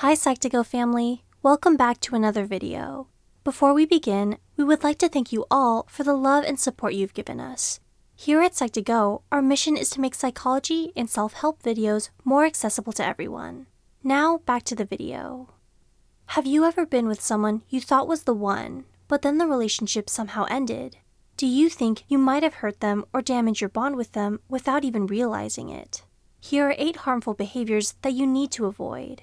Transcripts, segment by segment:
Hi Psych2Go family, welcome back to another video. Before we begin, we would like to thank you all for the love and support you've given us. Here at Psych2Go, our mission is to make psychology and self-help videos more accessible to everyone. Now back to the video. Have you ever been with someone you thought was the one, but then the relationship somehow ended? Do you think you might have hurt them or damaged your bond with them without even realizing it? Here are 8 harmful behaviors that you need to avoid.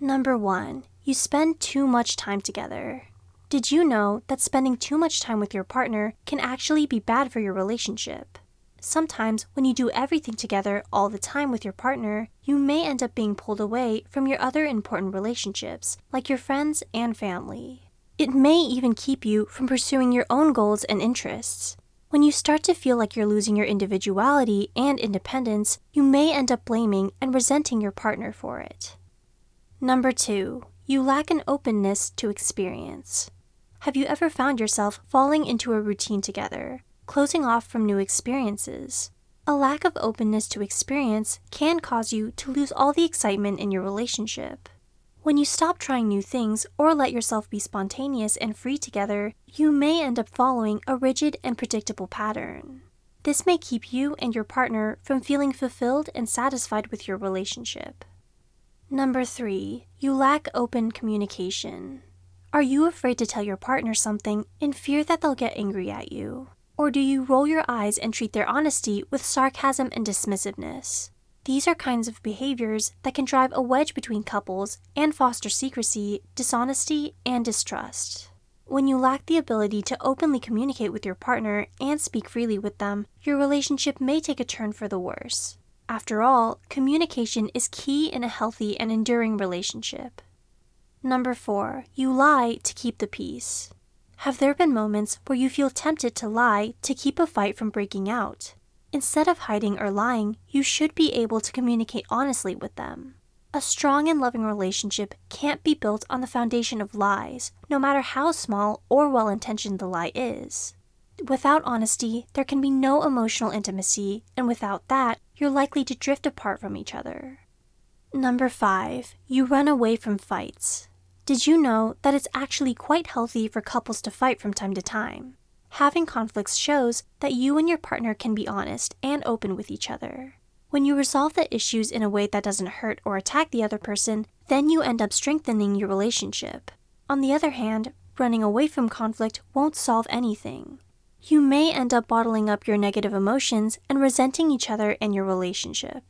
Number one, you spend too much time together. Did you know that spending too much time with your partner can actually be bad for your relationship? Sometimes when you do everything together all the time with your partner, you may end up being pulled away from your other important relationships, like your friends and family. It may even keep you from pursuing your own goals and interests. When you start to feel like you're losing your individuality and independence, you may end up blaming and resenting your partner for it. Number two, you lack an openness to experience. Have you ever found yourself falling into a routine together, closing off from new experiences? A lack of openness to experience can cause you to lose all the excitement in your relationship. When you stop trying new things or let yourself be spontaneous and free together, you may end up following a rigid and predictable pattern. This may keep you and your partner from feeling fulfilled and satisfied with your relationship. Number three, you lack open communication. Are you afraid to tell your partner something in fear that they'll get angry at you? Or do you roll your eyes and treat their honesty with sarcasm and dismissiveness? These are kinds of behaviors that can drive a wedge between couples and foster secrecy, dishonesty, and distrust. When you lack the ability to openly communicate with your partner and speak freely with them, your relationship may take a turn for the worse. After all, communication is key in a healthy and enduring relationship. Number four, you lie to keep the peace. Have there been moments where you feel tempted to lie to keep a fight from breaking out? Instead of hiding or lying, you should be able to communicate honestly with them. A strong and loving relationship can't be built on the foundation of lies, no matter how small or well intentioned the lie is. Without honesty, there can be no emotional intimacy, and without that, you're likely to drift apart from each other. Number five, you run away from fights. Did you know that it's actually quite healthy for couples to fight from time to time? Having conflicts shows that you and your partner can be honest and open with each other. When you resolve the issues in a way that doesn't hurt or attack the other person, then you end up strengthening your relationship. On the other hand, running away from conflict won't solve anything. You may end up bottling up your negative emotions and resenting each other in your relationship.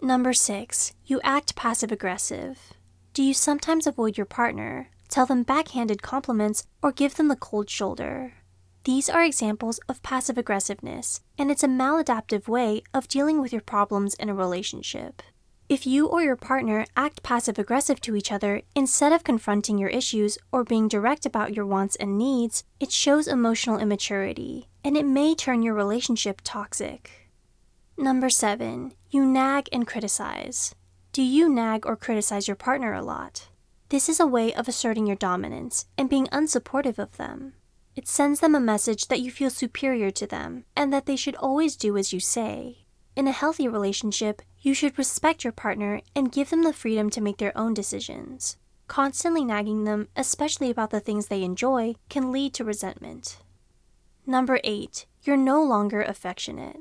Number six, you act passive aggressive. Do you sometimes avoid your partner, tell them backhanded compliments, or give them the cold shoulder? These are examples of passive aggressiveness, and it's a maladaptive way of dealing with your problems in a relationship. If you or your partner act passive aggressive to each other instead of confronting your issues or being direct about your wants and needs, it shows emotional immaturity, and it may turn your relationship toxic. Number seven, you nag and criticize. Do you nag or criticize your partner a lot? This is a way of asserting your dominance and being unsupportive of them. It sends them a message that you feel superior to them and that they should always do as you say. In a healthy relationship, you should respect your partner and give them the freedom to make their own decisions. Constantly nagging them, especially about the things they enjoy, can lead to resentment. Number 8. You're no longer affectionate.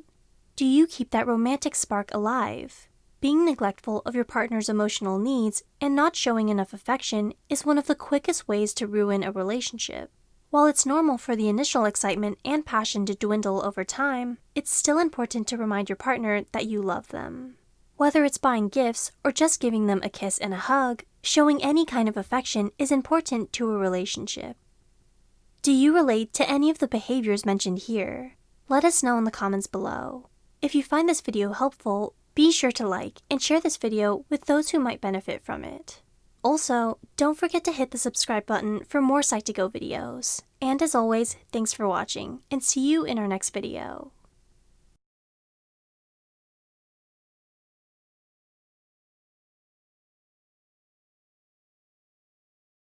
Do you keep that romantic spark alive? Being neglectful of your partner's emotional needs and not showing enough affection is one of the quickest ways to ruin a relationship. While it's normal for the initial excitement and passion to dwindle over time, it's still important to remind your partner that you love them. Whether it's buying gifts or just giving them a kiss and a hug, showing any kind of affection is important to a relationship. Do you relate to any of the behaviors mentioned here? Let us know in the comments below. If you find this video helpful, be sure to like and share this video with those who might benefit from it. Also, don't forget to hit the subscribe button for more Psych2Go videos. And as always, thanks for watching, and see you in our next video.